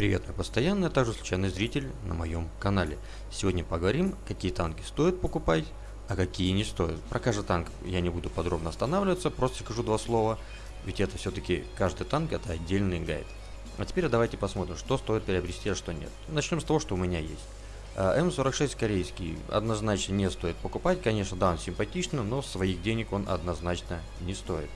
Привет, я постоянный, а также случайный зритель на моем канале. Сегодня поговорим, какие танки стоит покупать, а какие не стоит. Про каждый танк я не буду подробно останавливаться, просто скажу два слова, ведь это все-таки каждый танк это отдельный гайд. А теперь давайте посмотрим, что стоит приобрести, а что нет. Начнем с того, что у меня есть. А, М46 корейский однозначно не стоит покупать, конечно, да, он симпатичный, но своих денег он однозначно не стоит.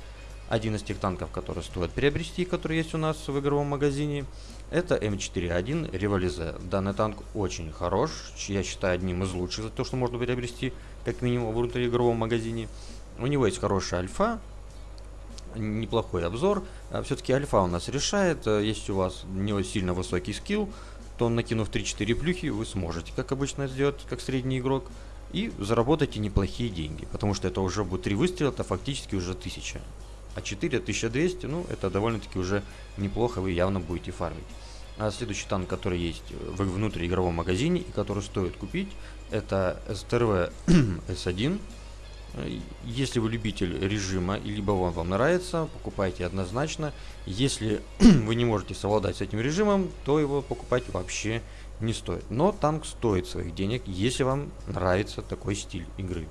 Один из тех танков, которые стоит приобрести, который есть у нас в игровом магазине, это М4А1 Револизе. Данный танк очень хорош, я считаю одним из лучших за то, что можно приобрести, как минимум в внутриигровом магазине. У него есть хорошая альфа, неплохой обзор. А Все-таки альфа у нас решает, э, если у вас не сильно высокий скилл, то накинув 3-4 плюхи, вы сможете, как обычно, сделать, как средний игрок, и заработаете неплохие деньги, потому что это уже будет 3 выстрела, это фактически уже 1000 а 4 1200, ну, это довольно-таки уже неплохо, вы явно будете фармить. А следующий танк, который есть в внутриигровом магазине и который стоит купить, это СТРВ S1. Если вы любитель режима, либо он вам нравится, покупайте однозначно. Если вы не можете совладать с этим режимом, то его покупать вообще не стоит. Но танк стоит своих денег, если вам нравится такой стиль игры.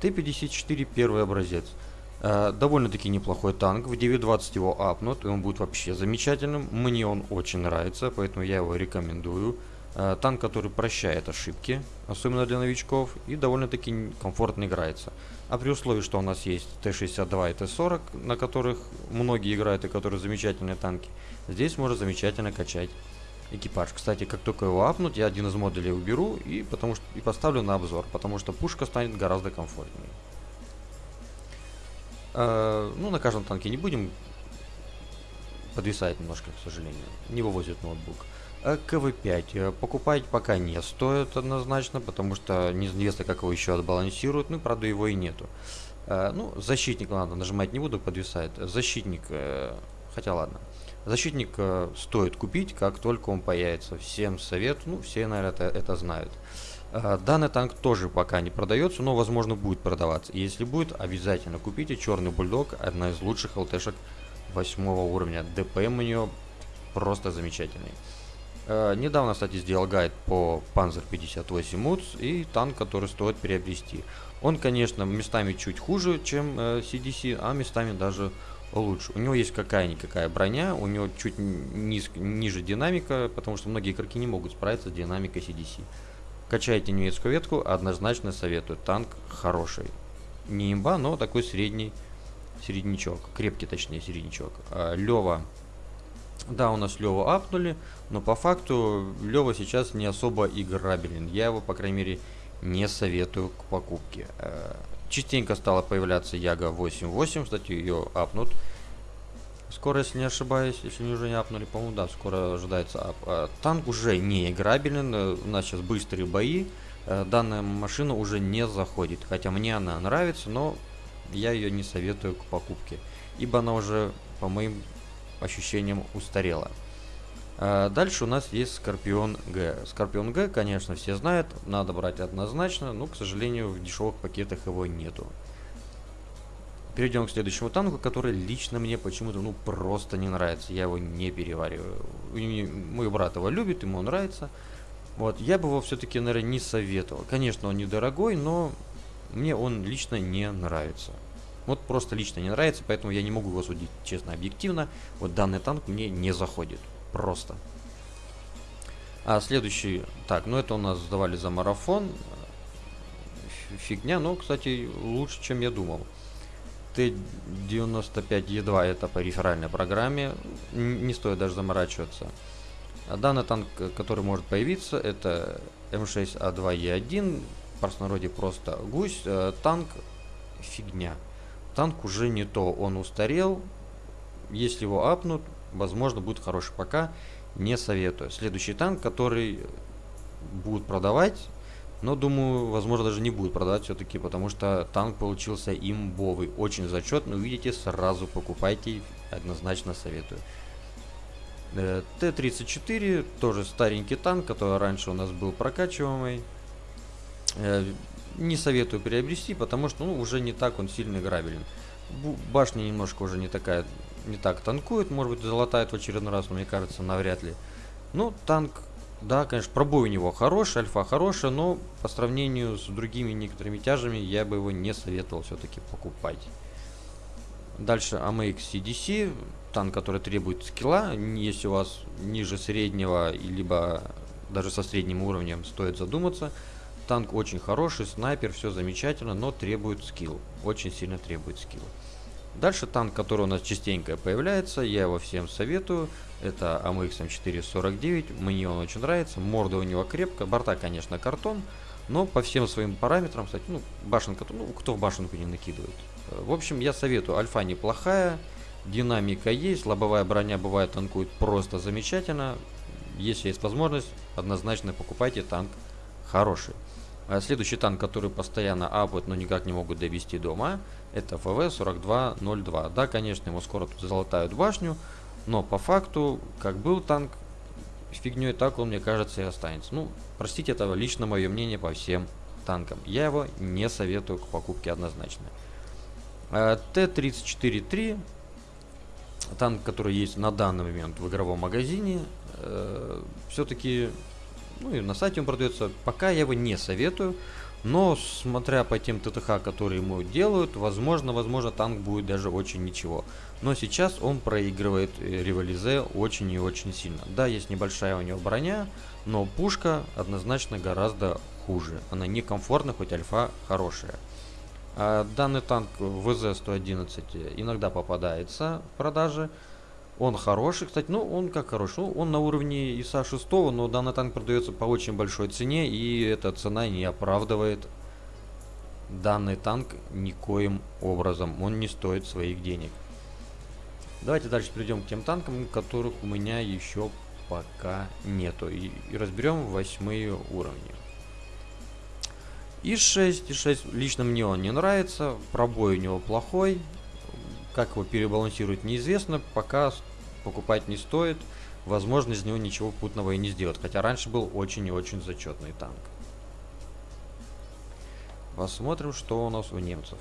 Т-54 первый образец. Э, довольно-таки неплохой танк. В 9.20 его апнут, и он будет вообще замечательным. Мне он очень нравится, поэтому я его рекомендую. Э, танк, который прощает ошибки, особенно для новичков, и довольно-таки комфортно играется. А при условии, что у нас есть Т-62 и Т-40, на которых многие играют и которые замечательные танки, здесь можно замечательно качать экипаж. Кстати, как только его апнут, я один из модулей уберу и, потому что, и поставлю на обзор, потому что пушка станет гораздо комфортнее. Э, ну, на каждом танке не будем. Подвисает немножко, к сожалению. Не вывозит ноутбук. Э, КВ-5 э, покупать пока не стоит однозначно, потому что неизвестно, как его еще отбалансируют. Ну, правда, его и нету. Ну, защитник, ладно, нажимать не буду, подвисает. Защитник, хотя ладно. Защитник стоит купить, как только он появится. Всем совет, ну, все, наверное, это, это знают. Э, данный танк тоже пока не продается, но возможно будет продаваться. если будет, обязательно купите. Черный бульдог, одна из лучших ЛТшек 8 уровня. ДПМ у нее просто замечательный. Э, недавно, кстати, сделал гайд по Panzer 58 МУЦ и танк, который стоит приобрести. Он, конечно, местами чуть хуже, чем э, CDC, а местами даже лучше. У него есть какая-никакая броня, у него чуть низ, ниже динамика, потому что многие игроки не могут справиться с динамикой CDC. Качайте немецкую ветку, однозначно советую. Танк хороший. Не имба, но такой средний середнячок. Крепкий, точнее, середнячок. А, Лева. Да, у нас Лева апнули, но по факту Лева сейчас не особо играбелен. Я его, по крайней мере, не советую к покупке. А, частенько стала появляться Яга 8.8, кстати, ее апнут. Скоро, если не ошибаюсь, если не уже не апнули, по-моему, да, скоро ожидается ап. А, танк уже не играбелен, э, у нас сейчас быстрые бои. А, данная машина уже не заходит, хотя мне она нравится, но я ее не советую к покупке, ибо она уже, по моим ощущениям, устарела. А, дальше у нас есть Скорпион Г. Скорпион Г, конечно, все знают, надо брать однозначно, но, к сожалению, в дешевых пакетах его нету. Перейдем к следующему танку, который лично мне почему-то ну просто не нравится. Я его не перевариваю. Мой брат его любит, ему нравится. Вот, я бы его все-таки, наверное, не советовал. Конечно, он недорогой, но мне он лично не нравится. Вот просто лично не нравится, поэтому я не могу его судить честно, объективно. Вот данный танк мне не заходит. Просто. А следующий... Так, ну это у нас сдавали за марафон. Фигня, но, кстати, лучше, чем я думал. Т-95Е2 это по реферальной программе, не стоит даже заморачиваться. А данный танк, который может появиться, это М6А2Е1, в простонародье просто гусь, э, танк фигня. Танк уже не то, он устарел, если его апнут, возможно будет хороший, пока не советую. Следующий танк, который будут продавать, но думаю, возможно, даже не будет продать все-таки, потому что танк получился имбовый. Очень зачетный. Увидите, сразу покупайте. Однозначно советую. Э, Т-34, тоже старенький танк, который раньше у нас был прокачиваемый. Э, не советую приобрести, потому что ну, уже не так он сильно играбелен. Башня немножко уже не такая не так танкует, может быть, залатает в очередной раз, но мне кажется, навряд ли. Ну, танк, да, конечно, пробой у него хороший, альфа хорошая, но по сравнению с другими некоторыми тяжами я бы его не советовал все-таки покупать. Дальше AMX CDC, танк, который требует скилла, если у вас ниже среднего, либо даже со средним уровнем, стоит задуматься. Танк очень хороший, снайпер, все замечательно, но требует скилл, очень сильно требует скилл. Дальше танк, который у нас частенько появляется, я его всем советую. Это AMX M449, мне он очень нравится, морда у него крепкая, борта, конечно, картон, но по всем своим параметрам, кстати, ну, башенка, ну, кто в башенку не накидывает. В общем, я советую, альфа неплохая, динамика есть, лобовая броня бывает танкует просто замечательно. Если есть возможность, однозначно покупайте танк хороший. А следующий танк, который постоянно апают, но никак не могут довести до ума, это ФВ-4202. Да, конечно, ему скоро тут залатают башню, но по факту, как был танк фигней, так он, мне кажется, и останется. Ну, простите, это лично мое мнение по всем танкам. Я его не советую к покупке однозначно. А, Т-34-3, танк, который есть на данный момент в игровом магазине, э, все-таки ну и на сайте он продается. Пока я его не советую. Но, смотря по тем ТТХ, которые ему делают, возможно, возможно, танк будет даже очень ничего. Но сейчас он проигрывает э, Револизе очень и очень сильно. Да, есть небольшая у него броня, но пушка однозначно гораздо хуже. Она некомфортна, хоть альфа хорошая. А данный танк ВЗ-111 иногда попадается в продаже. Он хороший, кстати, ну он как хороший, ну, он на уровне ИСа 6, но данный танк продается по очень большой цене, и эта цена не оправдывает данный танк никоим образом, он не стоит своих денег. Давайте дальше перейдем к тем танкам, которых у меня еще пока нету, и, и разберем восьмые уровни. И6, И6 лично мне он не нравится, пробой у него плохой, как его перебалансировать неизвестно, пока покупать не стоит. Возможно, из него ничего путного и не сделать. Хотя раньше был очень и очень зачетный танк. Посмотрим, что у нас у немцев.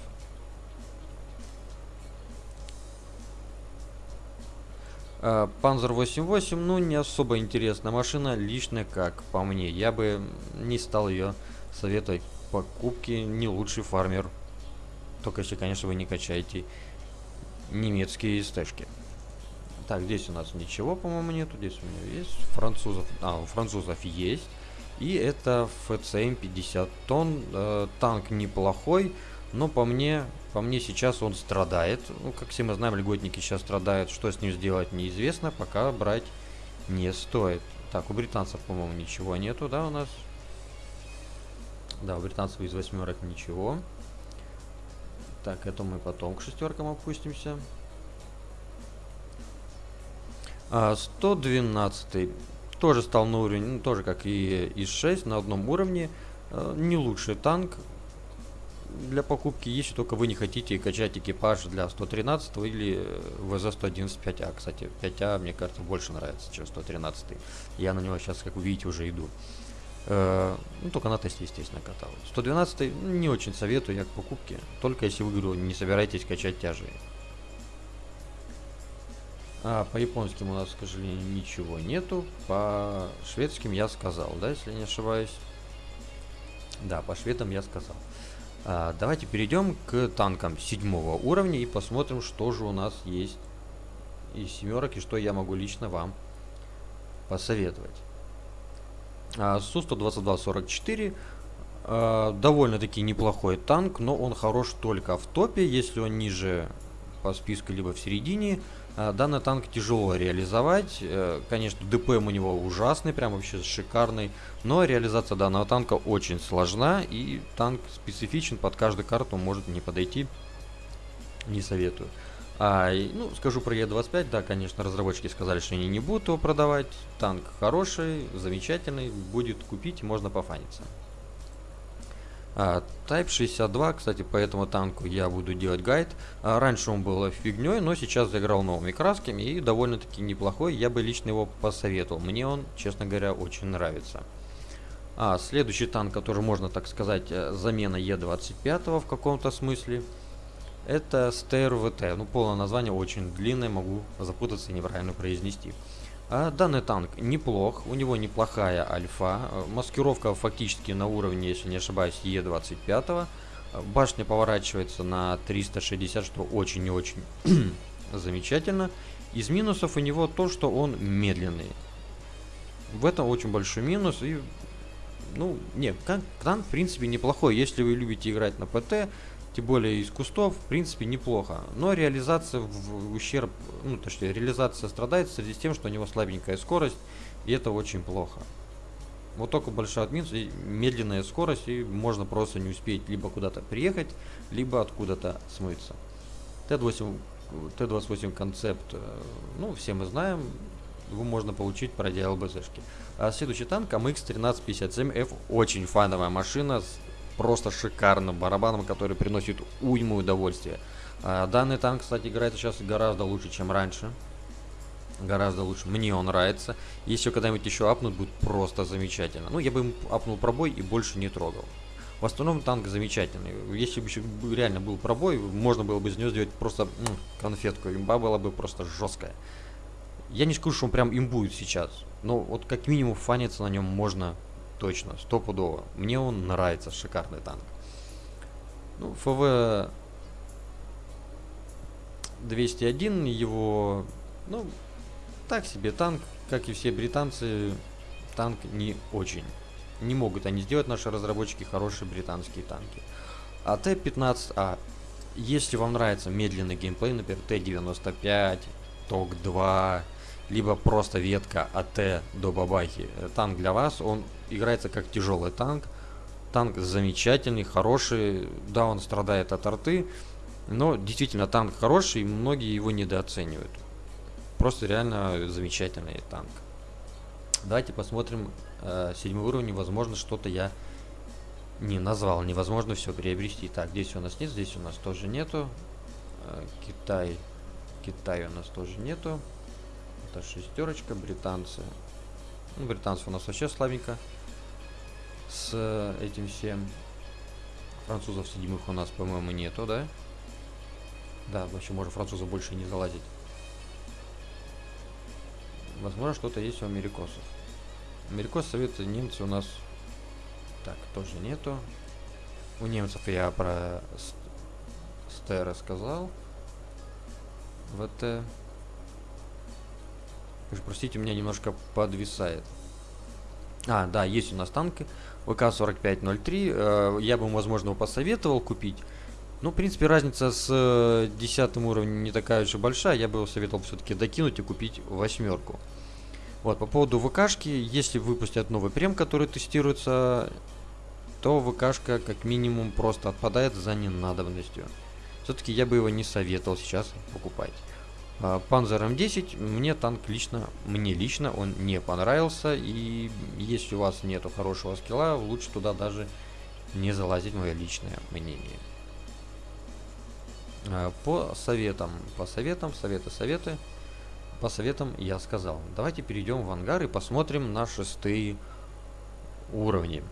Панзер 88, ну не особо интересная машина, лично как по мне. Я бы не стал ее советовать покупки, не лучший фармер. Только если, конечно, вы не качаете немецкие стежки. Так, здесь у нас ничего, по-моему, нету. Здесь у меня есть французов. А, у французов есть. И это ФЦМ 50 тонн. Э, танк неплохой, но по мне, по мне сейчас он страдает. Ну, как все мы знаем, льготники сейчас страдают. Что с ним сделать неизвестно, пока брать не стоит. Так, у британцев, по-моему, ничего нету, да, у нас? Да, у британцев из восьмерок ничего. Так, это мы потом к шестеркам опустимся. А, 112 тоже стал на уровень, ну, тоже как и ИС-6, на одном уровне. А, не лучший танк для покупки, если только вы не хотите качать экипаж для 113 или ВЗ-111 5А. Кстати, 5А, мне кажется, больше нравится, чем 113. Я на него сейчас, как вы видите, уже иду. Э, ну, только на тесте, естественно, катал. 112 не очень советую я к покупке. Только если вы, говорю, не собираетесь качать тяжи. А, по японским у нас, к сожалению, ничего нету. По шведским я сказал, да, если не ошибаюсь. Да, по шведам я сказал. А, давайте перейдем к танкам седьмого уровня и посмотрим, что же у нас есть из семерок и что я могу лично вам посоветовать. А, Су-122-44 а, довольно-таки неплохой танк, но он хорош только в топе, если он ниже по списку, либо в середине. А, данный танк тяжело реализовать, э, конечно, ДПМ у него ужасный, прям вообще шикарный, но реализация данного танка очень сложна, и танк специфичен, под каждую карту может не подойти, не советую. А, ну, скажу про Е25, да, конечно, разработчики сказали, что они не будут его продавать. Танк хороший, замечательный, будет купить, можно пофаниться. А, Type 62, кстати, по этому танку я буду делать гайд. А, раньше он был фигней, но сейчас заиграл новыми красками и довольно-таки неплохой. Я бы лично его посоветовал. Мне он, честно говоря, очень нравится. А, следующий танк, который можно, так сказать, э, замена Е25 в каком-то смысле – Это СТРВТ. Ну, полное название очень длинное, могу запутаться и неправильно произнести. А данный танк неплох, у него неплохая альфа. Маскировка фактически на уровне, если не ошибаюсь, Е25. Башня поворачивается на 360, что очень и очень замечательно. Из минусов у него то, что он медленный. В этом очень большой минус. И, ну, нет, танк в принципе неплохой. Если вы любите играть на ПТ, тем более из кустов, в принципе, неплохо. Но реализация в ущерб, ну, точнее, реализация страдает в связи с тем, что у него слабенькая скорость, и это очень плохо. Вот только большой и медленная скорость, и можно просто не успеть либо куда-то приехать, либо откуда-то смыться. Т-28 Т-28 концепт, э, ну, все мы знаем, его можно получить, пройдя ЛБЗшки. А следующий танк АМХ-1357F, очень фановая машина, с просто шикарным барабаном, который приносит уйму удовольствия. А данный танк, кстати, играет сейчас гораздо лучше, чем раньше. Гораздо лучше. Мне он нравится. Если когда-нибудь еще апнут, будет просто замечательно. Ну, я бы ему апнул пробой и больше не трогал. В основном танк замечательный. Если бы еще реально был пробой, можно было бы из него сделать просто м, конфетку. Имба была бы просто жесткая. Я не скажу, что он прям имбует сейчас. Но вот как минимум фаниться на нем можно точно, стопудово. Мне он нравится, шикарный танк. Ну, ФВ 201, его, ну, так себе танк, как и все британцы, танк не очень. Не могут они сделать, наши разработчики, хорошие британские танки. А Т-15А, если вам нравится медленный геймплей, например, Т-95, ТОК-2, либо просто ветка АТ до бабахи, э, танк для вас, он играется как тяжелый танк. Танк замечательный, хороший, да, он страдает от арты, но действительно танк хороший, и многие его недооценивают. Просто реально замечательный танк. Давайте посмотрим э, седьмой уровень. Возможно, что-то я не назвал. Невозможно все приобрести. Так, здесь у нас нет, здесь у нас тоже нету. Э, Китай. Китай у нас тоже нету. Это шестерочка, британцы. Ну, британцев у нас вообще слабенько. С этим всем. Французов седьмых у нас, по-моему, нету, да? Да, вообще, может, французов больше не залазить. Возможно, что-то есть у америкосов. Америкос, советы, немцы у нас... Так, тоже нету. У немцев я про СТ рассказал. ВТ. Простите, у меня немножко подвисает. А, да, есть у нас танки. ВК-4503. Э, я бы, возможно, его посоветовал купить. Ну, в принципе, разница с э, 10 уровнем не такая уж и большая. Я бы его советовал все-таки докинуть и купить восьмерку. Вот, по поводу ВКшки, если выпустят новый прем, который тестируется, то ВКшка как минимум просто отпадает за ненадобностью. Все-таки я бы его не советовал сейчас покупать. Panzer M10 мне танк лично, мне лично он не понравился. И если у вас нету хорошего скилла, лучше туда даже не залазить, мое личное мнение. А, по советам, по советам, советы, советы. По советам я сказал. Давайте перейдем в ангар и посмотрим на шестые уровни.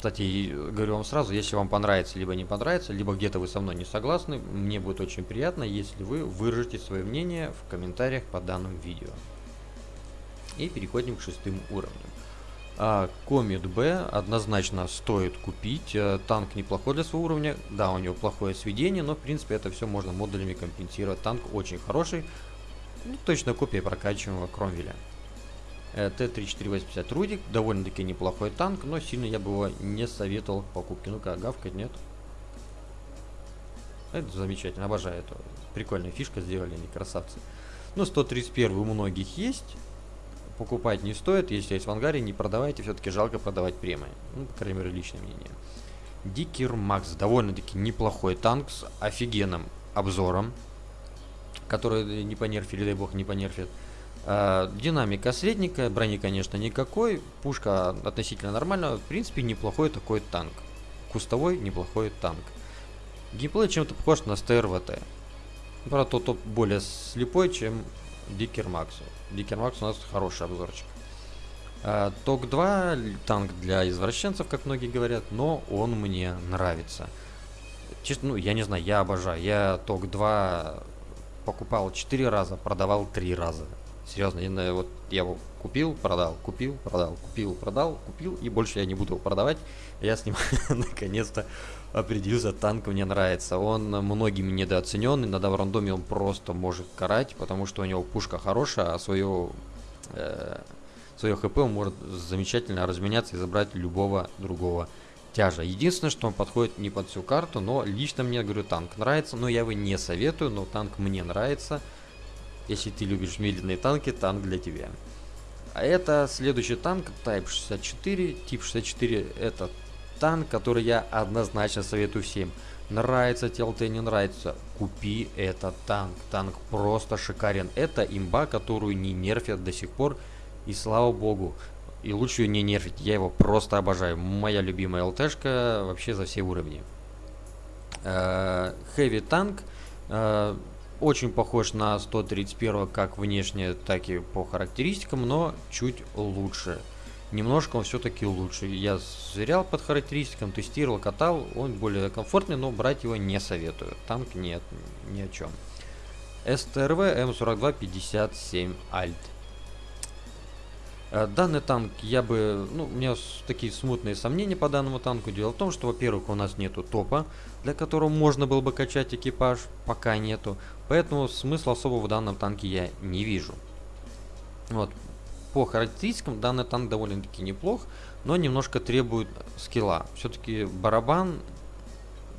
Кстати, говорю вам сразу, если вам понравится, либо не понравится, либо где-то вы со мной не согласны, мне будет очень приятно, если вы выражите свое мнение в комментариях по данному видео. И переходим к шестым уровням. А, Комет Б однозначно стоит купить. А, танк неплохой для своего уровня. Да, у него плохое сведение, но в принципе это все можно модулями компенсировать. Танк очень хороший. Ну, точно копия прокачиваемого Кромвеля. Э, Т-3480 Рудик, довольно-таки неплохой танк, но сильно я бы его не советовал к покупке. Ну-ка, гавкать нет. Это замечательно, обожаю это. Прикольная фишка сделали, они красавцы. Ну, 131 у многих есть. Покупать не стоит, если есть в ангаре, не продавайте, все-таки жалко продавать премии. Ну, по крайней мере, личное мнение. Дикер Макс, довольно-таки неплохой танк с офигенным обзором, который не понерфили, дай бог, не понерфит. А, динамика средненькая, брони, конечно, никакой. Пушка относительно нормальная. В принципе, неплохой такой танк. Кустовой неплохой танк. Геймплей чем-то похож на СТРВТ. Правда, тот, тот более слепой, чем Дикер Макс. Дикер Макс у нас хороший обзорчик. А, ТОК-2 танк для извращенцев, как многие говорят, но он мне нравится. честно, ну, я не знаю, я обожаю. Я ТОК-2 покупал 4 раза, продавал 3 раза. Серьезно, я, вот я его купил, продал, купил, продал, купил, продал, купил, и больше я не буду его продавать. Я с ним наконец-то определился, танк мне нравится. Он многими недооцененный, на рандоме он просто может карать, потому что у него пушка хорошая, а свое, э, свое хп он может замечательно разменяться и забрать любого другого тяжа. Единственное, что он подходит не под всю карту, но лично мне, говорю, танк нравится, но я его не советую, но танк мне нравится. Если ты любишь медленные танки, танк для тебя. А это следующий танк, Type 64. Тип 64 это танк, который я однозначно советую всем. Нравится TLT, не нравится, купи этот танк. Танк просто шикарен. Это имба, которую не нерфят до сих пор. И слава богу, и лучше ее не нерфить. Я его просто обожаю. Моя любимая ЛТшка вообще за все уровни. Хэви танк. Очень похож на 131 как внешне, так и по характеристикам, но чуть лучше. Немножко он все-таки лучше. Я зверял под характеристикам, тестировал, катал. Он более комфортный, но брать его не советую. Танк нет, ни о чем. СТРВ М4257 Альт. Э, данный танк я бы, ну, у меня такие смутные сомнения по данному танку. Дело в том, что, во-первых, у нас нету топа, для которого можно было бы качать экипаж, пока нету. Поэтому смысла особого в данном танке я не вижу. Вот. По характеристикам данный танк довольно-таки неплох, но немножко требует скилла. Все-таки барабан,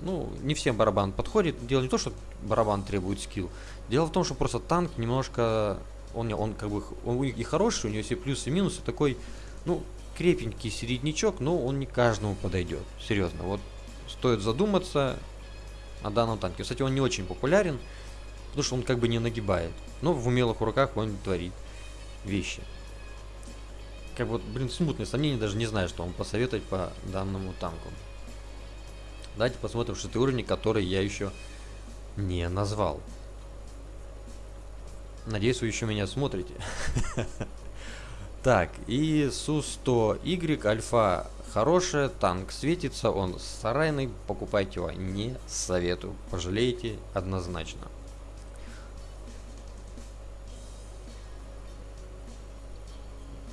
ну, не всем барабан подходит. Дело не то, что барабан требует скилл. Дело в том, что просто танк немножко он, он как бы он и хороший, у него все плюсы и минусы, такой, ну, крепенький середнячок, но он не каждому подойдет. Серьезно, вот стоит задуматься о данном танке. Кстати, он не очень популярен, потому что он как бы не нагибает. Но в умелых руках он творит вещи. Как вот, блин, смутные сомнения, даже не знаю, что вам посоветовать по данному танку. Давайте посмотрим шестый уровень, который я еще не назвал. Надеюсь, вы еще меня смотрите. Так, и Су-100Y альфа хорошая, танк светится, он сарайный, покупайте его, не советую, пожалеете однозначно.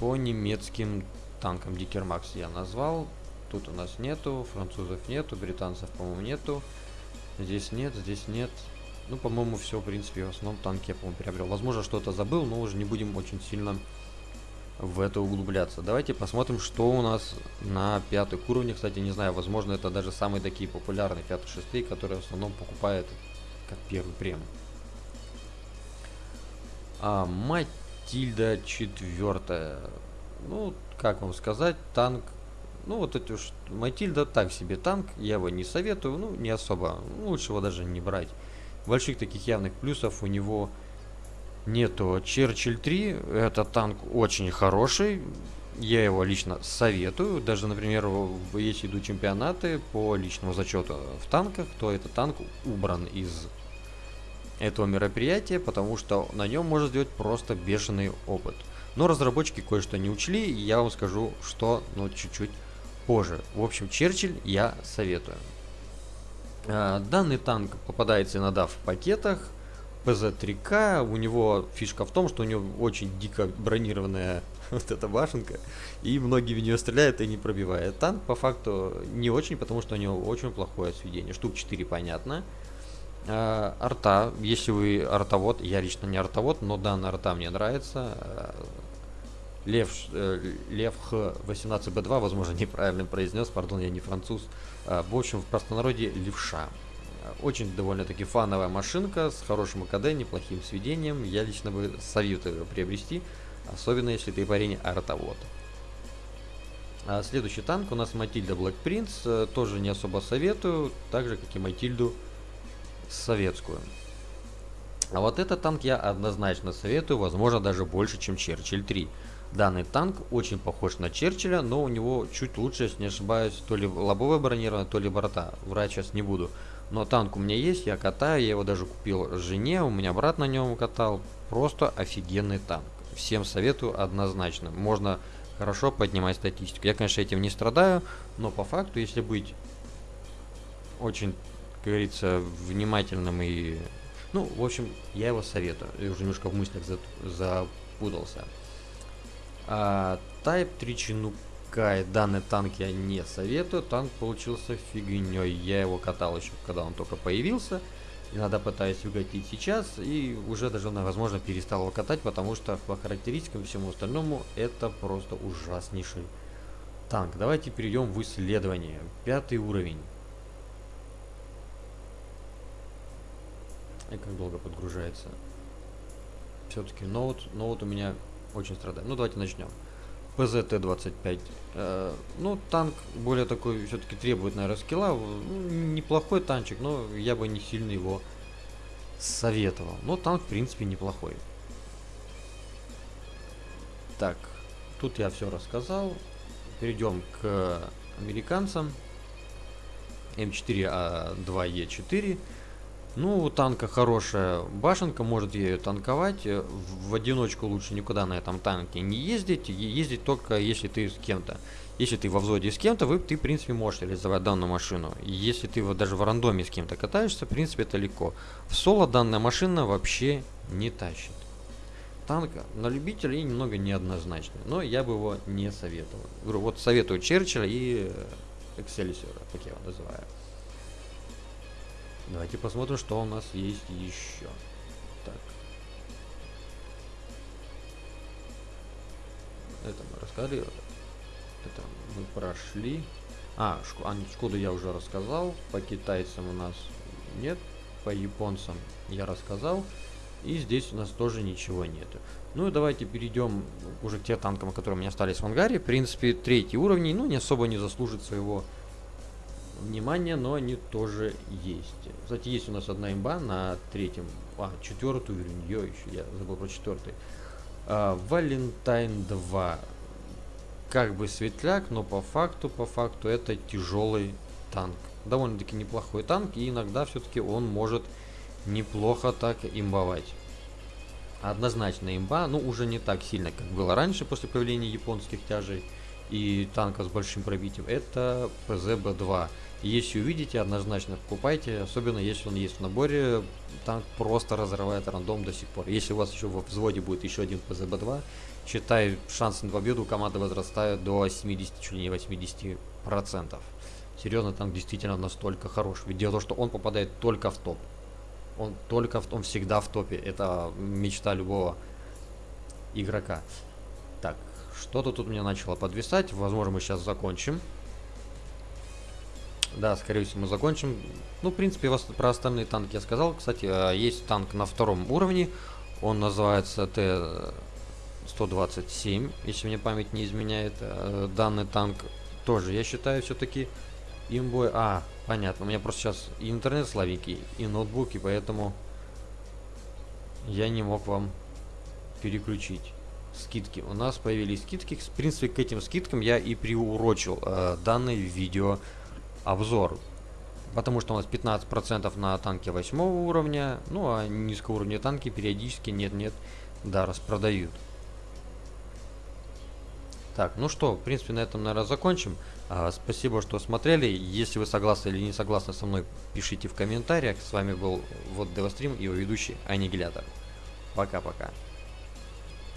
По немецким танкам Дикермакс я назвал, тут у нас нету, французов нету, британцев, по-моему, нету, здесь нет, здесь нет, ну, по-моему, все, в принципе, в основном танки я, по-моему, приобрел. Возможно, что-то забыл, но уже не будем очень сильно в это углубляться. Давайте посмотрим, что у нас на пятых уровнях. Кстати, не знаю, возможно, это даже самые такие популярные пятые, шестые, которые в основном покупают как первый прем. А, Матильда четвертая. Ну, как вам сказать, танк. Ну, вот это уж Матильда так себе танк. Я его не советую, ну, не особо. Лучше его даже не брать. Больших таких явных плюсов у него нету. Черчилль 3, это танк очень хороший. Я его лично советую. Даже, например, если идут чемпионаты по личному зачету в танках, то этот танк убран из этого мероприятия, потому что на нем можно сделать просто бешеный опыт. Но разработчики кое-что не учли, и я вам скажу, что, ну, чуть-чуть позже. В общем, Черчилль я советую. Э, данный танк попадается иногда в пакетах. ПЗ-3К, у него фишка в том, что у него очень дико бронированная вот эта башенка, и многие в нее стреляют и не пробивает. Танк по факту не очень, потому что у него очень плохое сведение. Штук 4 понятно. Э, арта, если вы артовод, я лично не артовод, но данная арта мне нравится. Э, Лев, Лев Х18Б2, возможно, неправильно произнес, пардон, я не француз. Э, в общем, в простонародье левша. Очень довольно-таки фановая машинка с хорошим АКД, неплохим сведением. Я лично бы советую приобрести, особенно если ты парень артовод. А следующий танк у нас Матильда Black Prince, э, тоже не особо советую, так же как и Матильду советскую. А вот этот танк я однозначно советую, возможно даже больше, чем Черчилль 3. Данный танк очень похож на Черчилля, но у него чуть лучше, если не ошибаюсь, то ли лобовое бронирование, то ли борта. Врать сейчас не буду. Но танк у меня есть, я катаю, я его даже купил жене, у меня брат на нем катал. Просто офигенный танк. Всем советую однозначно. Можно хорошо поднимать статистику. Я, конечно, этим не страдаю, но по факту, если быть очень как говорится, внимательным и... Ну, в общем, я его советую. Я уже немножко в мыслях запутался. А, Type 3 Чинукай. Данный танк я не советую. Танк получился фигней. Я его катал еще, когда он только появился. Иногда пытаюсь укатить сейчас. И уже даже, возможно, перестал его катать, потому что по характеристикам и всему остальному это просто ужаснейший танк. Давайте перейдем в исследование. Пятый уровень. И как долго подгружается. Все-таки ноут, ноут у меня очень страдает. Ну, давайте начнем. ПЗТ-25. Э, ну, танк более такой, все-таки требует, наверное, скилла. Ну, неплохой танчик, но я бы не сильно его советовал. Но танк, в принципе, неплохой. Так, тут я все рассказал. Перейдем к американцам. М4А2Е4. Ну, у танка хорошая башенка, может ею танковать. Э, в одиночку лучше никуда на этом танке не ездить. Ездить только если ты с кем-то. Если ты во взводе с кем-то, вы, ты, в принципе, можешь реализовать данную машину. Если ты вот даже в рандоме с кем-то катаешься, в принципе, это легко. В соло данная машина вообще не тащит. Танк на любителей немного неоднозначный, но я бы его не советовал. Говорю, вот советую Черчилля и Эксельсиора, как я его называю. Давайте посмотрим, что у нас есть еще. Так. Это мы рассказали. Это мы прошли. А, шку, а Шкоду я уже рассказал. По китайцам у нас нет. По японцам я рассказал. И здесь у нас тоже ничего нет. Ну и давайте перейдем уже к тем танкам, которые у меня остались в ангаре. В принципе, третий уровень, ну, не особо не заслужит своего внимание, но они тоже есть. Кстати, есть у нас одна имба на третьем, а, четвертый уровень, ее еще, я забыл про четвертый. А, Валентайн 2. Как бы светляк, но по факту, по факту это тяжелый танк. Довольно-таки неплохой танк, и иногда все-таки он может неплохо так имбовать. Однозначно имба, ну уже не так сильно, как было раньше после появления японских тяжей и танка с большим пробитием, это ПЗБ-2. Если увидите, однозначно покупайте, особенно если он есть в наборе, танк просто разрывает рандом до сих пор. Если у вас еще в взводе будет еще один ПЗБ-2, считай, шансы на победу команды возрастают до 70, чуть ли не 80%. Серьезно, танк действительно настолько хорош. Ведь дело в том, что он попадает только в топ. Он только в, он всегда в топе. Это мечта любого игрока. Что-то тут меня начало подвисать. Возможно, мы сейчас закончим. Да, скорее всего, мы закончим. Ну, в принципе, про остальные танки я сказал. Кстати, э, есть танк на втором уровне. Он называется Т-127, если мне память не изменяет. Э, данный танк тоже, я считаю, все-таки имбой... А, понятно. У меня просто сейчас и интернет слабенький, и ноутбуки, поэтому я не мог вам переключить скидки. У нас появились скидки. В принципе, к этим скидкам я и приурочил э, данный видео обзор. Потому что у нас 15% на танки 8 уровня, ну а низкоуровневые танки периодически нет-нет, да, распродают. Так, ну что, в принципе, на этом, наверное, закончим. А, спасибо, что смотрели. Если вы согласны или не согласны со мной, пишите в комментариях. С вами был вот Девастрим и его ведущий Аннигилятор. Пока-пока.